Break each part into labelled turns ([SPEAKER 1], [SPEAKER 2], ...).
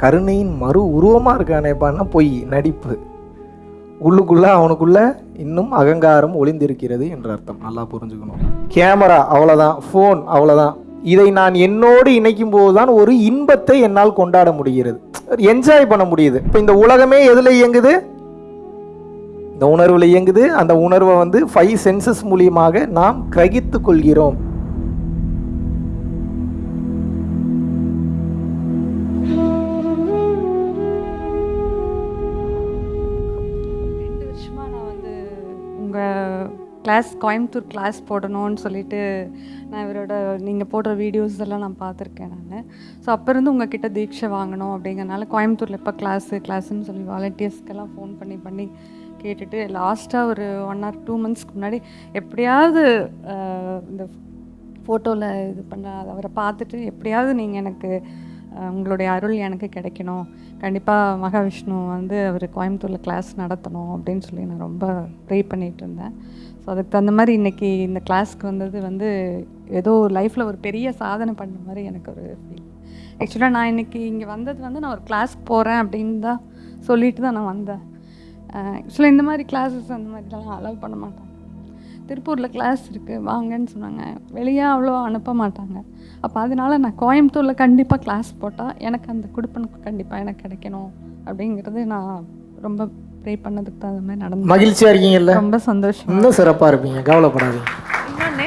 [SPEAKER 1] கருணையின் மறு உருவமாக இருக்கானேப்பான்னா பொய் நடிப்பு. உள்ளுக்குள்ளே அவனுக்குள்ள இன்னும் அகங்காரம் ஒளிந்திருக்கிறது என்ற அர்த்தம். நல்லா புரிஞ்சுக்கணும். கேமரா அவ்வளோதான் ஃபோன் அவ்வளோதான் இதை நான் என்னோடு இணைக்கும் போது தான் ஒரு இன்பத்தை என்னால் கொண்டாட முடிகிறது. என்ஜாய் பண்ண முடியுது. இப்போ இந்த உலகமே எதில் இயங்குது? இந்த உணர்வில் இயங்குது. அந்த உணர்வை வந்து ஃபைவ் சென்சஸ் மூலியமாக நாம் கிரகித்து கொள்கிறோம்.
[SPEAKER 2] கிளாஸ் கோயம்புத்தூர் கிளாஸ் போடணும்னு சொல்லிட்டு நான் இவரோட நீங்கள் போடுற வீடியோஸ் எல்லாம் நான் பார்த்துருக்கேன் நான். ஸோ அப்போ இருந்து உங்ககிட்ட தீட்சை வாங்கணும் அப்படிங்கறனால கோயம்புத்தூரில் எப்போ கிளாஸு கிளாஸ்ன்னு சொல்லி வாலண்டியர்ஸ்க்கெல்லாம் ஃபோன் பண்ணி பண்ணி கேட்டுட்டு லாஸ்ட்டாக ஒரு ஒன் ஆர் டூ மந்த்ஸ்க்கு முன்னாடி எப்படியாவது இந்த ஃபோட்டோவில் இது பண்ண அவரை பார்த்துட்டு எப்படியாவது நீங்கள் எனக்கு உங்களுடைய அருள் எனக்கு கிடைக்கணும். கண்டிப்பாக மகாவிஷ்ணு வந்து அவர் கோயம்புத்தூரில் கிளாஸ் நடத்தணும் அப்படின்னு சொல்லி நான் ரொம்ப ப்ரே பண்ணிகிட்டு இருந்தேன். அதுக்கு தகுந்த மாதிரி இன்றைக்கி இந்த கிளாஸ்க்கு வந்தது வந்து ஏதோ லைஃப்பில் ஒரு பெரிய சாதனை பண்ண மாதிரி எனக்கு ஒரு ஃபீல் ஆக்சுவலாக நான் இன்றைக்கி இங்கே வந்தது வந்து நான் ஒரு கிளாஸ்க்கு போகிறேன் அப்படின்னு தான் சொல்லிட்டு தான் நான் வந்தேன். ஆக்சுவலாக இந்த மாதிரி கிளாஸஸ் அந்த மாதிரிலாம் அலோவ் பண்ண மாட்டாங்க. திருப்பூரில் கிளாஸ் இருக்குது வாங்கன்னு சொன்னாங்க. வெளியே அவ்வளோ அனுப்ப மாட்டாங்க. அப்போ அதனால நான் கோயம்புத்தூரில் கண்டிப்பாக கிளாஸ் போட்டால் எனக்கு அந்த கொடுப்பனுக்கு கண்டிப்பாக எனக்கு கிடைக்கணும் அப்படிங்கிறது நான் ரொம்ப ப்ரே பண்ணதுக்கு தகுந்த மாதிரி நடந்து
[SPEAKER 1] மகிழ்ச்சியாக இருக்கீங்கல்ல?
[SPEAKER 2] ரொம்ப சந்தோஷம்
[SPEAKER 1] இன்னும் சிறப்பாக இருப்பீங்க கவலைப்படாதீங்க.
[SPEAKER 2] இன்னொன்று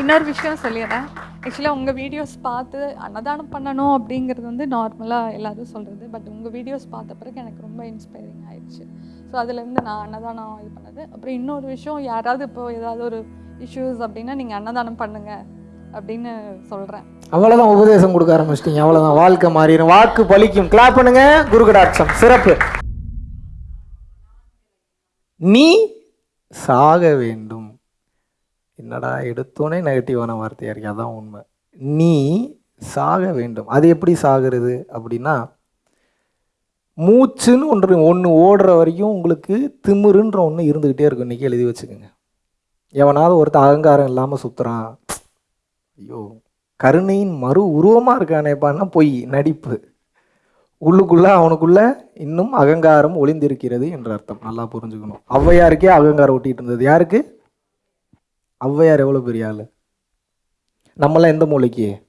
[SPEAKER 2] இன்னொரு விஷயம் சொல்லிடுறேன். ஆக்சுவலாக உங்கள் வீடியோஸ் பார்த்து அன்னதானம் பண்ணணும் அப்படிங்கிறது வந்து நார்மலாக எல்லாரும் சொல்கிறது பட் உங்கள் வீடியோஸ் பார்த்த பிறகு எனக்கு ரொம்ப இன்ஸ்பைரிங் ஆயிடுச்சு. ஸோ அதுலேருந்து நான் அன்னதானம் இது பண்ணது. அப்புறம் இன்னொரு விஷயம் யாராவது இப்போ ஏதாவது ஒரு இஷ்யூஸ் அப்படின்னா நீங்கள் அன்னதானம் பண்ணுங்க அப்படின்னு சொல்கிறேன்
[SPEAKER 1] அவ்வளோதான் உபதேசம் கொடுக்க ஆரம்பிச்சிட்டீங்க அவ்வளோதான் வாழ்க்கை மாறிடும். வாக்கு பலிக்கும். கிளாப் பண்ணுங்க. குருகடாட்சம். சிறப்பு. நீ சாக வேண்டும். என்னடா எடுத்தோன்னே நெகட்டிவான வார்த்தையாக இருக்கு அதான் உண்மை. நீ சாக வேண்டும். அது எப்படி சாகிறது அப்படின்னா மூச்சுன்னு ஒன்று ஒன்று ஓடுற வரைக்கும் உங்களுக்கு திமிருன்ற ஒன்று இருந்துக்கிட்டே இருக்கும். இன்றைக்கி எழுதி வச்சுக்கோங்க. எவனாவது ஒருத்தன் அகங்காரம் இல்லாமல் சுற்றுறான் ஐயோ கருணையின் மறு உருவமாக இருக்கானேப்பான்னா பொய் நடிப்பு. உள்ளுக்குள்ள அவனுக்குள்ள இன்னும் அகங்காரம் ஒளிந்திருக்கிறது என்ற அர்த்தம். நல்லா புரிஞ்சுக்கணும். ஔவையாருக்கே அகங்காரம் ஒட்டிட்டு இருந்தது. யாருக்கு? ஔவையார் எவ்வளோ பெரிய ஆள்? நம்மளாம் எந்த மூளைக்கு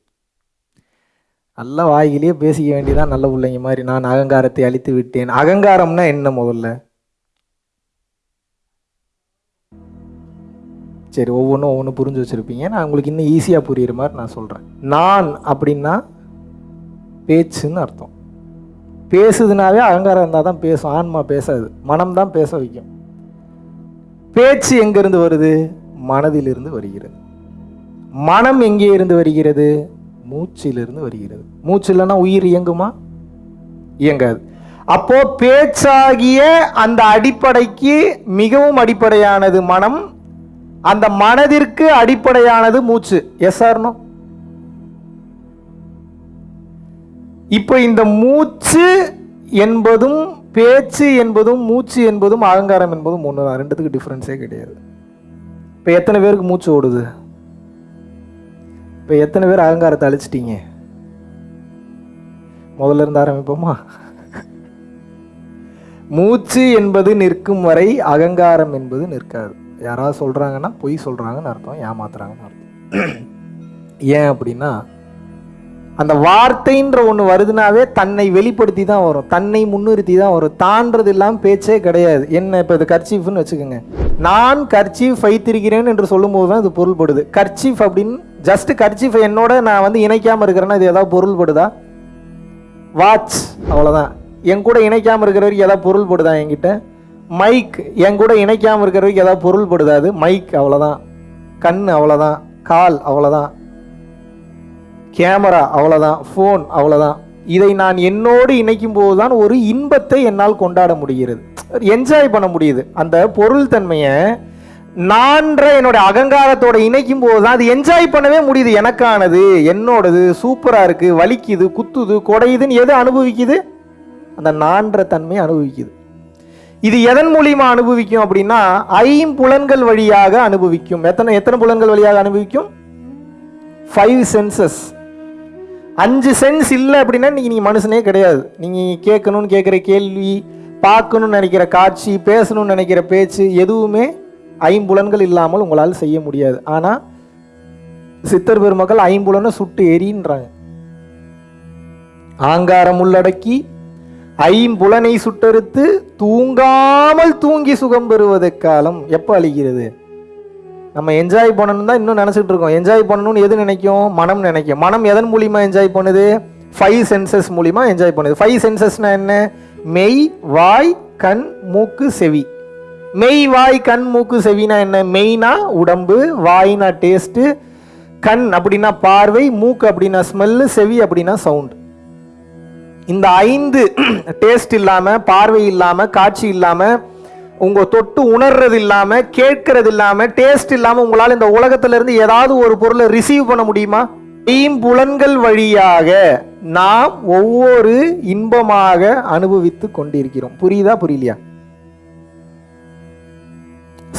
[SPEAKER 1] நல்லா வாய்கிலேயே பேசிக்க வேண்டியதான் நல்ல பிள்ளைங்க மாதிரி. நான் அகங்காரத்தை அழித்து விட்டேன். அகங்காரம்னா என்ன முதல்ல? சரி ஒவ்வொன்றும் ஒவ்வொன்றும் புரிஞ்சு வச்சுருப்பீங்க. நான் உங்களுக்கு இன்னும் ஈஸியாக புரியுற மாதிரி நான் சொல்கிறேன் நான் அப்படின்னா பேச்சுன்னு அர்த்தம். பேசுதுனாவே அகங்காரம் இருந்தால் தான் பேசும் ஆன்மா பேசாது மனம் தான் பேச வைக்கும். பேச்சு எங்கேருந்து வருது? மனதிலிருந்து வருகிறது. மனம் எங்கே இருந்து வருகிறது? மூச்சிலிருந்து வருகிறது. மூச்சு இல்லைன்னா உயிர் இயங்குமா? இயங்காது. அப்போ பேச்சாகிய அந்த அடிப்படைக்கு மிகவும் அடிப்படையானது மனம் அந்த மனதிற்கு அடிப்படையானது மூச்சு. எஸ் ஆர்னோ இப்போ இந்த மூச்சு என்பதும் பேச்சு என்பதும் மூச்சு என்பதும் அகங்காரம் என்பதும் ஒன்று தான். ரெண்டுத்துக்கு டிஃப்ரென்ஸே கிடையாது. இப்போ எத்தனை பேருக்கு மூச்சு ஓடுது? இப்போ எத்தனை பேர் அகங்காரத்தை அழிச்சிட்டீங்க? முதல்ல இருந்து ஆரம்பிப்போமா? மூச்சு என்பது நிற்கும் வரை அகங்காரம் என்பது நிற்காது. யாராவது சொல்கிறாங்கன்னா பொய் சொல்கிறாங்கன்னு அர்த்தம் ஏமாத்துறாங்கன்னு அர்த்தம். ஏன் அப்படின்னா அந்த வார்த்தைன்ற ஒன்று வருதுனாவே தன்னை வெளிப்படுத்தி தான் வரும். தன்னை முன்னிறுத்தி தான் வரும். தான்றது இல்லாமல் பேச்சே கிடையாது. என்ன இப்போ இது கர்ச்சீஃப்னு வச்சுக்கோங்க. நான் கர்ச்சீஃப் வைத்திருக்கிறேன் என்று சொல்லும்போது தான் இது பொருள்படுது. கர்ச்சீஃப் அப்படின்னு ஜஸ்ட் கர்ச்சீஃப் என்னோட நான் வந்து இணைக்காமல் இருக்கிறேன்னா இது ஏதாவது பொருள்படுதா? வாட்ச் அவ்வளோதான் என் கூட இணைக்காமல் இருக்கிற வரைக்கும் ஏதாவது பொருள்படுதா என்கிட்ட? மைக் என் கூட இணைக்காமல் இருக்கிற வரைக்கும் ஏதாவது பொருள்படுதா அது? மைக் அவ்வளோதான் கண் அவ்வளோதான் கால் அவ்வளோதான் கேமரா அவ்வளோதான் ஃபோன் அவ்வளோதான் இதை நான் என்னோடு இணைக்கும் போது தான் ஒரு இன்பத்தை என்னால் கொண்டாட முடிகிறது. என்ஜாய் பண்ண முடியுது. அந்த பொருள் தன்மையை நான்ற என்னோட அகங்காரத்தோட இணைக்கும் போது தான் அது என்ஜாய் பண்ணவே முடியுது. எனக்கானது என்னோடது சூப்பராக இருக்குது வலிக்குது குத்துது குடையுதுன்னு எது அனுபவிக்குது? அந்த நான்ற தன்மையை அனுபவிக்குது. இது எதன் மூலியமாக அனுபவிக்கும் அப்படின்னா ஐம்புலன்கள் வழியாக அனுபவிக்கும். எத்தனை எத்தனை புலன்கள் வழியாக அனுபவிக்கும்? ஃபைவ் சென்சஸ் அஞ்சு சென்ஸ் இல்லை அப்படின்னா நீங்கள் நீங்கள் மனுஷனே கிடையாது. நீங்கள் கேட்கணும்னு கேட்குற கேள்வி பார்க்கணும்னு நினைக்கிற காட்சி பேசணும்னு நினைக்கிற பேச்சு எதுவுமே ஐம்புலன்கள் இல்லாமல் உங்களால் செய்ய முடியாது. ஆனால் சித்தர் பெருமக்கள் ஐம்புலனை சுட்டு எரின்றாங்க ஆங்காரம் உள்ளடக்கி ஐம்புலனை சுட்டறுத்து தூங்காமல் தூங்கி சுகம் பெறுவது காலம் எப்போ அழிகிறது? நம்ம என்ஜாய் பண்ணணும் தான் இன்னும் நினச்சிட்டு இருக்கோம். என்ஜாய் பண்ணணும்னு எது நினைக்கும்? மனம் நினைக்கும். மனம் எதன் மூலியமாக என்ஜாய் பண்ணுது? ஃபைவ் சென்சஸ் மூலிமா என்ஜாய் பண்ணுது. ஃபைவ் சென்சஸ்னா என்ன? மெய் வாய் கண் மூக்கு செவி. மெய் வாய் கண் மூக்கு செவினா என்ன? மெய்னா உடம்பு வாய்னா டேஸ்ட்டு கண் அப்படின்னா பார்வை மூக்கு அப்படின்னா ஸ்மெல்லு செவி அப்படின்னா சவுண்டு இந்த ஐந்து டேஸ்ட் இல்லாமல் பார்வை இல்லாமல் காட்சி இல்லாமல் உங்க தொட்டு உணர்றது இல்லாம கேட்கறது இல்லாம டேஸ்ட் இல்லாம உங்களால இந்த உலகத்துல இருந்து ஏதாவது ஒரு பொருளை ரிசீவ் பண்ண முடியுமா? ஐம்புலன்கள் வழியாக நாம் ஒவ்வொரு இன்பமாக அனுபவித்து கொண்டிருக்கிறோம். புரியுதா புரியலையா?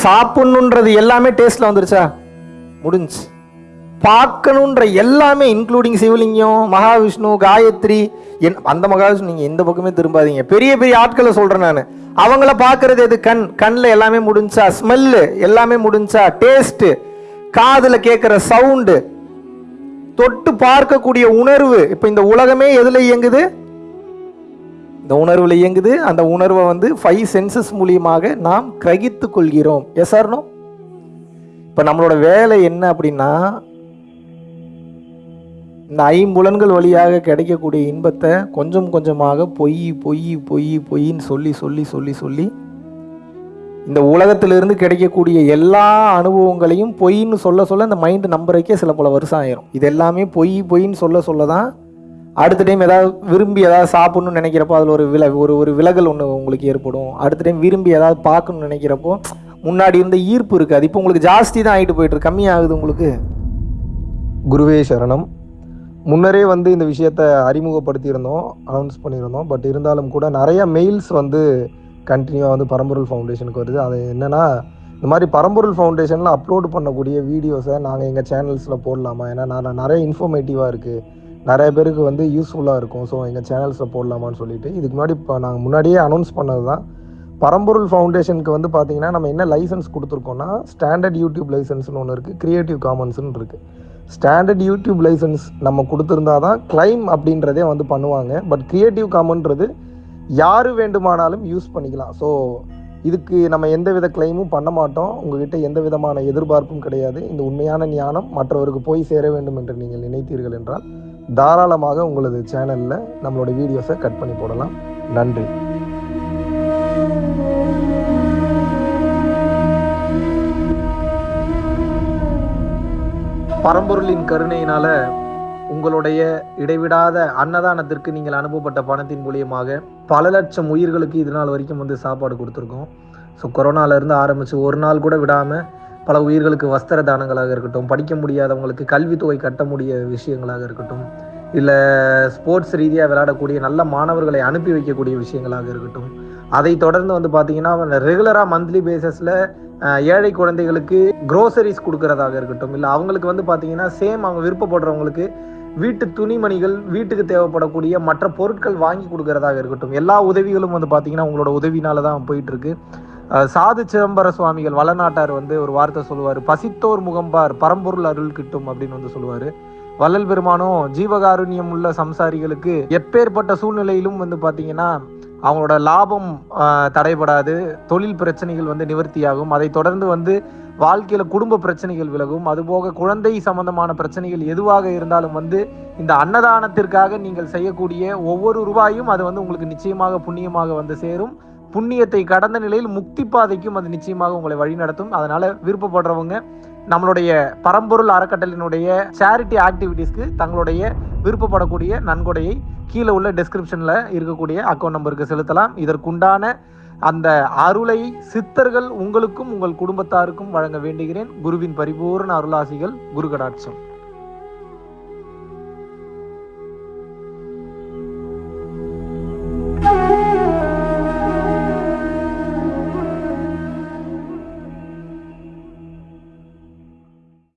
[SPEAKER 1] சாப்பிடணுன்றது எல்லாமே டேஸ்ட்ல வந்துருச்சா? முடிஞ்சு பார்க்கணுன்ற எல்லாமே இன்க்ளூடிங் சிவலிங்கம் மகாவிஷ்ணு காயத்ரி என் அந்த மகாவிஷ்ணு நீங்கள் எந்த பக்கமே திரும்பாதீங்க. பெரிய பெரிய ஆட்களை சொல்கிறேன் நான். அவங்கள பார்க்கறது எது? கண் கண்ணில் எல்லாமே முடிஞ்சா ஸ்மெல்லு எல்லாமே முடிஞ்சா டேஸ்ட்டு காதில் கேட்குற சவுண்டு தொட்டு பார்க்கக்கூடிய உணர்வு. இப்போ இந்த உலகமே எதில் இயங்குது? இந்த உணர்வில் இயங்குது. அந்த உணர்வை வந்து ஃபைவ் சென்சஸ் மூலியமாக நாம் கிரகித்து கொள்கிறோம். எஸ் ஆர்னோ இப்போ நம்மளோட வேலை என்ன அப்படின்னா இந்த ஐம்புலன்கள் வழியாக கிடைக்கக்கூடிய இன்பத்தை கொஞ்சம் கொஞ்சமாக பொய் பொய் பொய் பொய்ன்னு சொல்லி சொல்லி சொல்லி சொல்லி இந்த உலகத்திலிருந்து கிடைக்கக்கூடிய எல்லா அனுபவங்களையும் பொய்ன்னு சொல்ல சொல்ல இந்த மைண்டு நம்புறக்கே சில பல வருஷம் ஆயிரும். இது எல்லாமே பொய் பொய்ன்னு சொல்ல சொல்ல தான் அடுத்த டைம் ஏதாவது விரும்பி ஏதாவது சாப்பிட்ணும்னு நினைக்கிறப்போ அதில் ஒரு வில ஒரு ஒரு விலகல் ஒன்று உங்களுக்கு ஏற்படும். அடுத்த டைம் விரும்பி ஏதாவது பார்க்கணும்னு நினைக்கிறப்போ முன்னாடி இருந்த ஈர்ப்பு இருக்காது இப்போ உங்களுக்கு ஜாஸ்தி தான் ஆகிட்டு போயிட்டு கம்மியாகுது உங்களுக்கு?
[SPEAKER 3] குருவே சரணம். முன்னரே வந்து இந்த விஷயத்த அறிமுகப்படுத்தியிருந்தோம் அனௌன்ஸ் பண்ணியிருந்தோம். பட் இருந்தாலும் கூட நிறைய மெயில்ஸ் வந்து கண்டினியூவாக வந்து பரம்பொருள் ஃபவுண்டேஷனுக்கு வருது. அது என்னென்னா இந்த மாதிரி பரம்பொருள் ஃபவுண்டேஷனில் அப்லோட் பண்ணக்கூடிய வீடியோஸை நாங்கள் எங்கள் சேனல்ஸில் போடலாமா? ஏன்னா நான் நிறைய இன்ஃபர்மேட்டிவாக இருக்குது நிறைய பேருக்கு வந்து யூஸ்ஃபுல்லாக இருக்கும். ஸோ எங்கள் சேனல்ஸில் போடலாமான்னு சொல்லிட்டு. இதுக்கு முன்னாடி இப்போ நாங்கள் முன்னாடியே அனௌன்ஸ் பண்ணது தான் பரம்பொருள் ஃபவுண்டேஷனுக்கு வந்து பார்த்தீங்கன்னா நம்ம என்ன லைசன்ஸ் கொடுத்துருக்கோம்னா ஸ்டாண்டர்ட் யூடியூப் லைசன்ஸ்னு ஒன்று இருக்குது க்ரியேட்டிவ் காமன்ஸ்னு இருக்குது ஸ்டாண்டர்ட் யூடியூப் லைசன்ஸ் நம்ம கொடுத்துருந்தா தான் கிளைம் அப்படின்றதே வந்து பண்ணுவாங்க. பட் கிரியேட்டிவ் காமன்றது யார் வேண்டுமானாலும் யூஸ் பண்ணிக்கலாம். ஸோ இதுக்கு நம்ம எந்த வித கிளைமும் பண்ண மாட்டோம். உங்ககிட்ட எந்த விதமான எதிர்பார்ப்பும் கிடையாது. இந்த உண்மையான ஞானம் மற்றவருக்கு போய் சேர வேண்டும் என்று நீங்கள் நினைத்தீர்கள் என்றால் தாராளமாக உங்களது சேனலில் நம்மளோட வீடியோஸை கட் பண்ணி போடலாம். நன்றி. பரம்பொருளின் கருணையினால உங்களுடைய இடைவிடாத அன்னதானத்திற்கு நீங்கள் அனுப்பப்பட்ட பணத்தின் மூலியமாக பல லட்சம் உயிர்களுக்கு இது நாள் வரைக்கும் வந்து சாப்பாடு கொடுத்துருக்கோம். ஸோ கொரோனாலேருந்து ஆரம்பித்து ஒரு நாள் கூட விடாமல் பல உயிர்களுக்கு வஸ்திர தானங்களாக இருக்கட்டும் படிக்க முடியாதவங்களுக்கு கல்வித்தொகை கட்ட முடிய விஷயங்களாக இருக்கட்டும் இல்லை ஸ்போர்ட்ஸ் ரீதியாக விளையாடக்கூடிய நல்ல மாணவர்களை அனுப்பி வைக்கக்கூடிய விஷயங்களாக இருக்கட்டும் அதை தொடர்ந்து வந்து பார்த்தீங்கன்னா ரெகுலராக மந்த்லி பேசிஸில் ஏழை குழந்தைகளுக்கு க்ரோசரிஸ் கொடுக்கறதாக இருக்கட்டும் இல்லை அவங்களுக்கு வந்து பார்த்தீங்கன்னா சேம் அவங்க விருப்பப்படுறவங்களுக்கு வீட்டு துணிமணிகள் வீட்டுக்கு தேவைப்படக்கூடிய மற்ற பொருட்கள் வாங்கி கொடுக்கறதாக இருக்கட்டும் எல்லா உதவிகளும் வந்து பார்த்தீங்கன்னா உங்களோட உதவினால தான் போயிட்டு இருக்கு சாது சிதம்பர சுவாமிகள் வளநாட்டார் வந்து ஒரு வார்த்தை சொல்லுவார் பசித்தோர் முகம்பார் பரம்பொருள் அருள் கிட்டும் அப்படின்னு வந்து சொல்லுவார். வள்ளல் பெருமானும் ஜீவகாருண்யம் உள்ள சம்சாரிகளுக்கு எப்பேற்பட்ட சூழ்நிலையிலும் வந்து பார்த்தீங்கன்னா அவங்களோட லாபம் தடைபடாது. தொழில் பிரச்சனைகள் வந்து நிவர்த்தியாகும். அதை தொடர்ந்து வந்து வாழ்க்கையில் குடும்ப பிரச்சனைகள் விலகும். அதுபோக குழந்தை சம்பந்தமான பிரச்சனைகள் எதுவாக இருந்தாலும் வந்து இந்த அன்னதானத்திற்காக நீங்கள் செய்யக்கூடிய ஒவ்வொரு ரூபாயும் அது வந்து உங்களுக்கு நிச்சயமாக புண்ணியமாக வந்து சேரும். புண்ணியத்தை கடந்த நிலையில் முக்தி பாதைக்கும் அது நிச்சயமாக உங்களை வழிநடத்தும். அதனால விருப்பப்படுறவங்க நம்மளுடைய பரம்பொருள் அறக்கட்டளினுடைய சேரிட்டி ஆக்டிவிட்டீஸ்க்கு தங்களுடைய விருப்பப்படக்கூடிய நன்கொடையை கீழே உள்ள டிஸ்கிரிப்ஷனில் இருக்கக்கூடிய அக்கௌண்ட் நம்பருக்கு செலுத்தலாம். இதற்குண்டான அந்த அருளை சித்தர்கள் உங்களுக்கும் உங்கள் குடும்பத்தாருக்கும் வழங்க வேண்டுகிறேன். குருவின் பரிபூர்ண அருளாசிகள் குரு கடாட்சம்